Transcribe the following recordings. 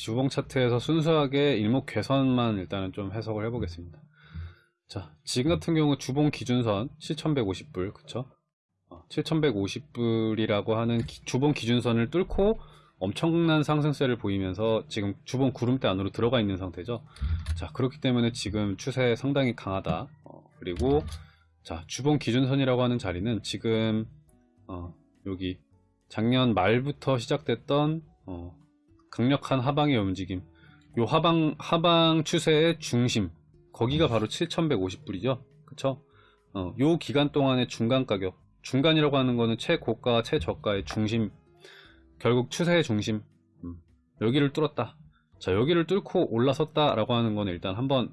주봉 차트에서 순수하게 일목괴선만 일단은 좀 해석을 해보겠습니다. 자, 지금 같은 경우 주봉 기준선 7150불, 그쵸? 어, 7150불이라고 하는 기- 주봉 기준선을 뚫고 엄청난 상승세를 보이면서 지금 주봉 구름대 안으로 들어가 있는 상태죠. 자, 그렇기 때문에 지금 추세 상당히 강하다. 어, 그리고 자, 주봉 기준선이라고 하는 자리는 지금 어, 여기 작년 말부터 시작됐던 어, 강력한 하방의 움직임. 요 하방 하방 추세의 중심. 거기가 바로 7,150불이죠. 그쵸? 어, 요 기간 동안의 중간 가격. 중간이라고 하는 거는 최고가, 최저가의 중심. 결국 추세의 중심. 음, 여기를 뚫었다. 자, 여기를 뚫고 올라섰다 라고 하는 거는 일단 한번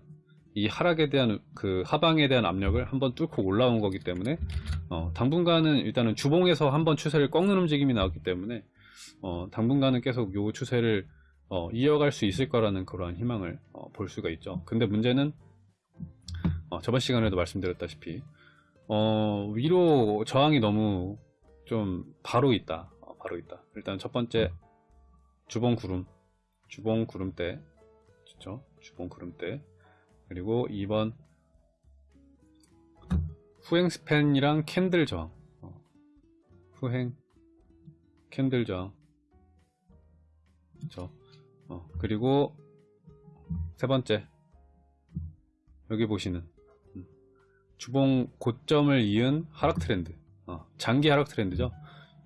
이 하락에 대한 그 하방에 대한 압력을 한번 뚫고 올라온 거기 때문에 어, 당분간은 일단은 주봉에서 한번 추세를 꺾는 움직임이 나왔기 때문에 어, 당분간은 계속 요 추세를 어, 이어갈 수 있을 거라는 그러한 희망을 어, 볼 수가 있죠. 근데 문제는 어, 저번 시간에도 말씀드렸다시피 어, 위로 저항이 너무 좀 바로 있다. 어, 바로 있다. 일단 첫 번째 주봉 구름, 주봉 구름대, 그렇죠? 주봉 구름대. 그리고 2번 후행 span이랑 candle 저항. 어, 후행 candle 저항. 그렇죠? 어, 그리고 세 번째. 여기 보시는 음, 주봉 고점을 이은 하락 트렌드. 어, 장기 하락 트렌드죠.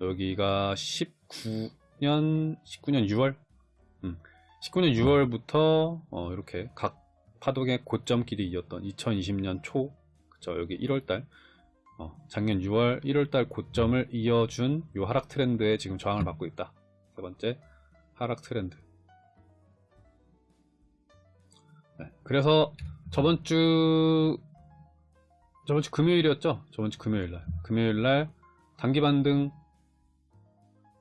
여기가 19년 19년 6월? 음, 19년 6월부터 어, 이렇게 각 파동의 고점끼리 이었던 2020년 초? 그쵸? 여기 1월달 어, 작년 6월 1월달 고점을 이어준 요 하락 트렌드에 지금 저항을 받고 있다. 세 번째 하락 트렌드. 네, 그래서 저번 주 저번 주 금요일이었죠? 저번 주 금요일 날. 금요일 날 단기 반등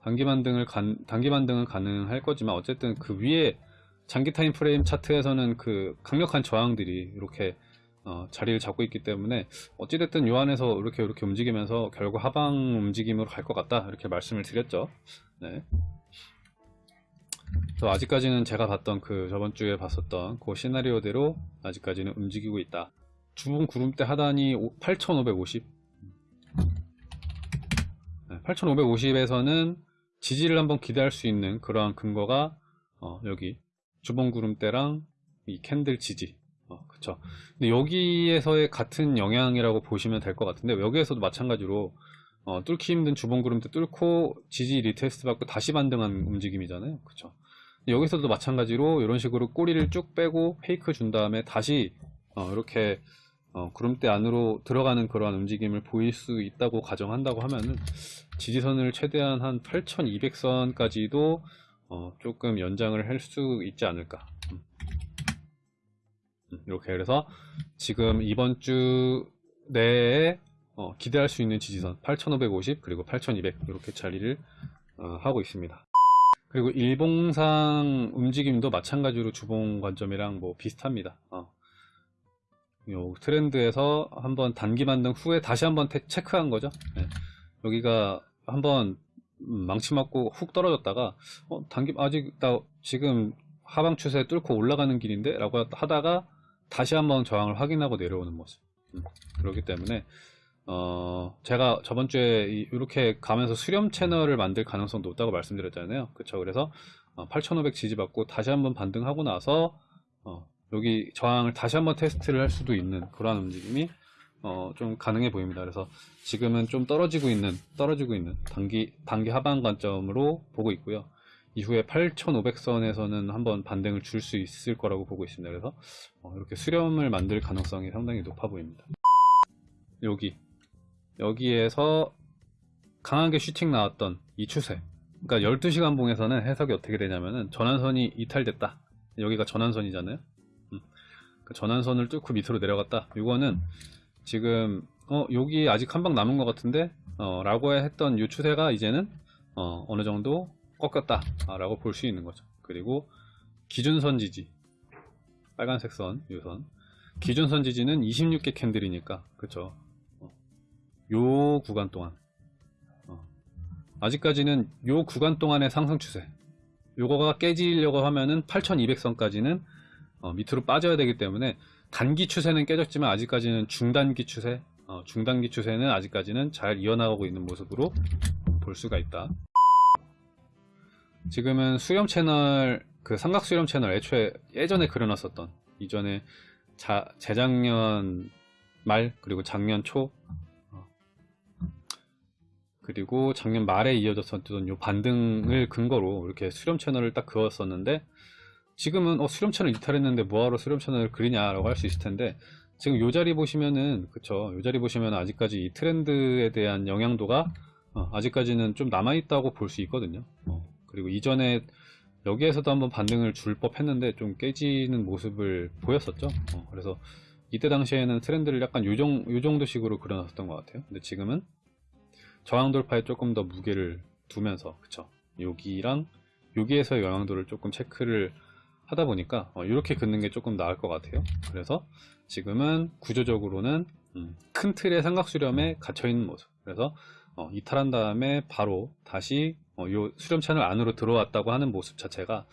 단기 반등을 간, 단기 반등은 가능할 거지만 어쨌든 그 위에 장기 타임 프레임 차트에서는 그 강력한 저항들이 이렇게 어, 자리를 잡고 있기 때문에 어찌됐든 요 안에서 이렇게 이렇게 움직이면서 결국 하방 움직임으로 갈 것 같다 이렇게 말씀을 드렸죠. 네. 그래서 아직까지는 제가 봤던 그 저번 주에 봤었던 그 시나리오대로 아직까지는 움직이고 있다. 주봉 구름대 하단이 8,550. 8,550에서는 지지를 한번 기대할 수 있는 그러한 근거가 어, 여기 주봉 구름대랑 이 candle 지지. 어, 그쵸. 근데 여기에서의 같은 영향이라고 보시면 될 것 같은데 여기에서도 마찬가지로 어, 뚫기 힘든 주봉 구름대 뚫고 지지 retest 받고 다시 반등한 움직임이잖아요. 그쵸. 여기서도 마찬가지로 이런 식으로 꼬리를 쭉 빼고 fake 준 다음에 다시 어, 이렇게 어, 구름대 안으로 들어가는 그러한 움직임을 보일 수 있다고 가정한다고 하면은 지지선을 최대한 한 8200선까지도 어, 조금 연장을 할 수 있지 않을까 이렇게 그래서 지금 이번 주 내에 어, 기대할 수 있는 지지선 8550 그리고 8200 이렇게 자리를 어, 하고 있습니다 그리고 일봉상 움직임도 마찬가지로 주봉 관점이랑 뭐 비슷합니다. 어. 요 트렌드에서 한번 단기 반등 후에 다시 한번 테- 체크한 거죠. 네. 여기가 한번 음, 망치 맞고 훅 떨어졌다가 어, 단기 아직 나 지금 하방 추세 뚫고 올라가는 길인데 라고 하다가 다시 한번 저항을 확인하고 내려오는 모습. 음, 그렇기 때문에 어, 제가 저번 주에 이- 이렇게 가면서 수렴 채널을 만들 가능성 높다고 말씀드렸잖아요. 그쵸. 그래서 8,500 지지받고 다시 한번 반등하고 나서 어, 여기 저항을 다시 한번 테스트를 할 수도 있는 그러한 움직임이 어, 좀 가능해 보입니다. 그래서 지금은 좀 떨어지고 있는 떨어지고 있는 단기 단기 하방 관점으로 보고 있고요. 이후에 8,500선에서는 한번 반등을 줄 수 있을 거라고 보고 있습니다. 그래서 어, 이렇게 수렴을 만들 가능성이 상당히 높아 보입니다. 여기 여기에서 강하게 슈팅 나왔던 이 추세 그러니까 12시간 봉에서는 해석이 어떻게 되냐면은 전환선이 이탈됐다 여기가 전환선이잖아요 음. 그 전환선을 뚫고 밑으로 내려갔다 이거는 지금 어 여기 아직 한 방 남은 것 같은데 어 라고 했던 이 추세가 이제는 어 어느 정도 꺾였다 아, 라고 볼 수 있는 거죠. 그리고 기준선 지지 빨간색 선, 유선. 기준선 지지는 26개 캔들이니까 그쵸? 요 구간 동안. 어, 아직까지는 요 구간 동안의 상승 추세. 요거가 깨지려고 하면은 8200선까지는 어, 밑으로 빠져야 되기 때문에 단기 추세는 깨졌지만 아직까지는 중단기 추세 어, 중단기 추세는 아직까지는 잘 이어나가고 있는 모습으로 볼 수가 있다 지금은 수렴 채널 그 삼각 수렴 채널 애초에 예전에 그려놨었던 이전에 자, 재작년 말 그리고 작년 초 어, 그리고 작년 말에 이어졌었던 요 반등을 근거로 이렇게 수렴 채널을 딱 그었었는데 지금은 어, 수렴 채널 이탈했는데 뭐하러 수렴 채널을 그리냐라고 할 수 있을 텐데 지금 요 자리 보시면은 그쵸? 요 자리 보시면 아직까지 이 트렌드에 대한 영향도가 어, 아직까지는 좀 남아있다고 볼 수 있거든요. 어, 그리고 이전에 여기에서도 한번 반등을 줄 법 했는데 좀 깨지는 모습을 보였었죠. 어, 그래서 이때 당시에는 트렌드를 약간 요, 정, 요 정도 식으로 그려놨었던 것 같아요. 근데 지금은 저항 돌파에 조금 더 무게를 두면서 그쵸? 여기랑 여기에서 영향도를 조금 체크를 하다 보니까 어, 이렇게 긋는 게 조금 나을 것 같아요. 그래서 지금은 구조적으로는 음, 큰 틀의 삼각수렴에 갇혀 있는 모습. 그래서 어, 이탈한 다음에 바로 다시 어, 요 수렴 채널 안으로 들어왔다고 하는 모습 자체가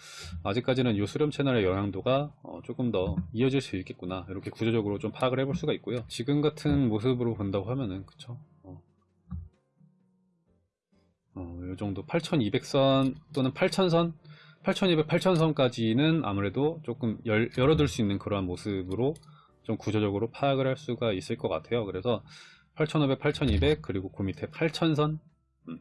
아직까지는 요 수렴 채널의 영향도가 어, 조금 더 이어질 수 있겠구나. 이렇게 구조적으로 좀 파악을 해볼 수가 있고요. 지금 같은 모습으로 본다고 하면은 그쵸? 어, 어, 요 정도 8200선 또는 8000선? 8200, 8000선까지는 아무래도 조금 열, 열어둘 수 있는 그러한 모습으로 좀 구조적으로 파악을 할 수가 있을 것 같아요. 그래서 8500, 8200 그리고 그 밑에 8000선 음,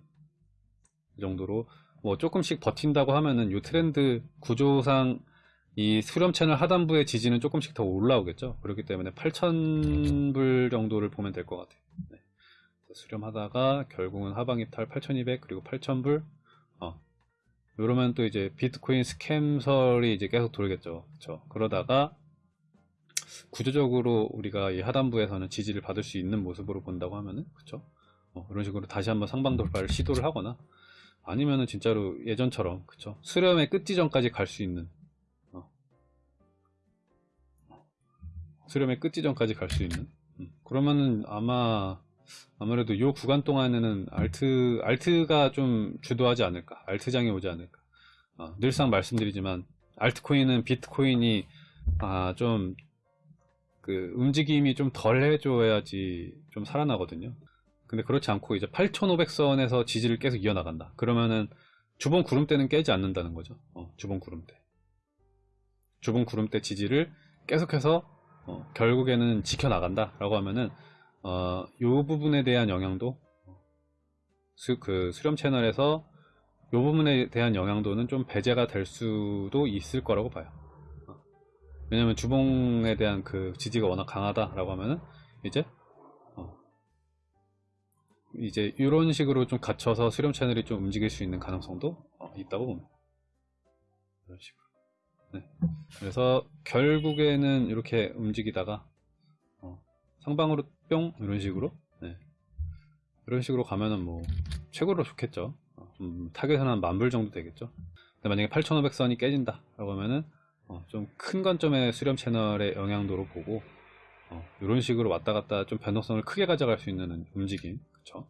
이 정도로 뭐 조금씩 버틴다고 하면은 이 트렌드 구조상 이 수렴 채널 하단부의 지지는 조금씩 더 올라오겠죠. 그렇기 때문에 8000불 정도를 보면 될 것 같아요. 네. 수렴하다가 결국은 하방 이탈 8200 그리고 8000불 어. 이러면 또 이제 비트코인 스캠설이 이제 계속 돌겠죠. 그렇죠. 그러다가 구조적으로 우리가 이 하단부에서는 지지를 받을 수 있는 모습으로 본다고 하면은 그쵸 어, 이런 식으로 다시 한번 상방 돌파를 시도를 하거나 아니면은 진짜로 예전처럼 그쵸 수렴의 끝 지점까지 갈 수 있는 어. 수렴의 끝 지점까지 갈 수 있는 음. 그러면은 아마 아무래도 요 구간 동안에는 알트 알트가 좀 주도하지 않을까 알트장이 오지 않을까 어, 늘상 말씀드리지만 알트코인은 비트코인이 아, 좀, 그, 움직임이 좀 덜 해줘야지 좀 살아나거든요. 근데 그렇지 않고 이제 8500선에서 지지를 계속 이어나간다. 그러면은 주봉 구름대는 깨지 않는다는 거죠. 어, 주봉 구름대. 주봉 구름대 지지를 계속해서 어, 결국에는 지켜나간다. 라고 하면은, 어, 요 부분에 대한 영향도, 수, 그 수렴 채널에서 요 부분에 대한 영향도는 좀 배제가 될 수도 있을 거라고 봐요. 왜냐면 주봉에 대한 그 지지가 워낙 강하다라고 하면은 이제 어 이제 이런 식으로 좀 갇혀서 수렴 채널이 좀 움직일 수 있는 가능성도 어 있다고 봅니다. 이런 식으로. 네. 그래서 결국에는 이렇게 움직이다가 어 상방으로 뿅 이런 식으로 네. 이런 식으로 가면은 뭐 최고로 좋겠죠. 어, 음, 타겟은 한 만불 정도 되겠죠. 근데 만약에 8500선이 깨진다 라고 하면은 어, 좀 큰 관점의 수렴 채널의 영향도로 보고 어, 이런 식으로 왔다 갔다 좀 변동성을 크게 가져갈 수 있는 움직임 그쵸